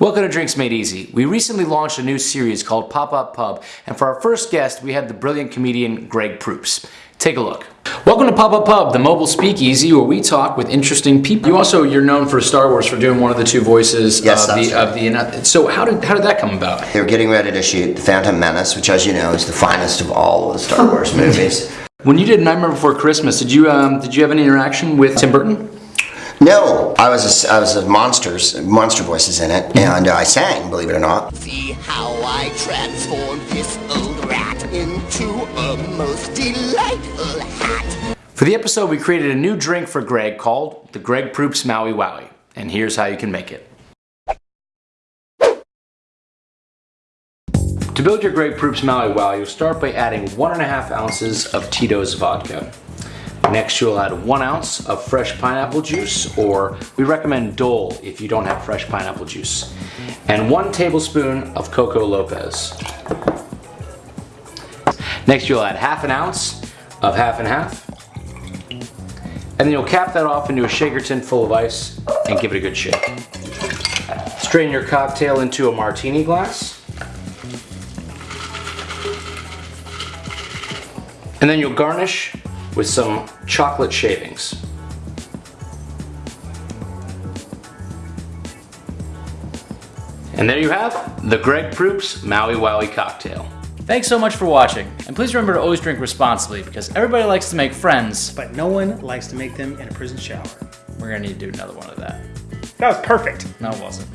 Welcome to Drinks Made Easy. We recently launched a new series called Pop Up Pub, and for our first guest, we have the brilliant comedian Greg Proops. Take a look. Welcome to Pop Up Pub, the mobile speakeasy where we talk with interesting people. You also, you're known for Star Wars for doing one of the two voices Yes, of, the, right. of the. So how did how did that come about? They were getting ready to shoot The Phantom Menace, which, as you know, is the finest of all of the Star Wars movies. When you did Nightmare Before Christmas, did you um, did you have any interaction with Tim Burton? No, I was a, I was a monsters, monster voices in it, and uh, I sang, believe it or not. See how I transformed this old rat into a most delightful hat. For the episode, we created a new drink for Greg called the Greg Proops Maui Wowie, and here's how you can make it. To build your Greg Proops Maui Wow, you'll start by adding one and a half ounces of Tito's vodka. Next, you'll add one ounce of fresh pineapple juice, or we recommend Dole if you don't have fresh pineapple juice, and one tablespoon of Coco Lopez. Next, you'll add half an ounce of half and half, and then you'll cap that off into a shaker tin full of ice and give it a good shake. Strain your cocktail into a martini glass. And then you'll garnish with some chocolate shavings. And there you have the Greg Proops Maui Wowie cocktail. Thanks so much for watching, and please remember to always drink responsibly because everybody likes to make friends. but no one likes to make them in a prison shower. We're gonna need to do another one of that. That was perfect. No, it wasn't.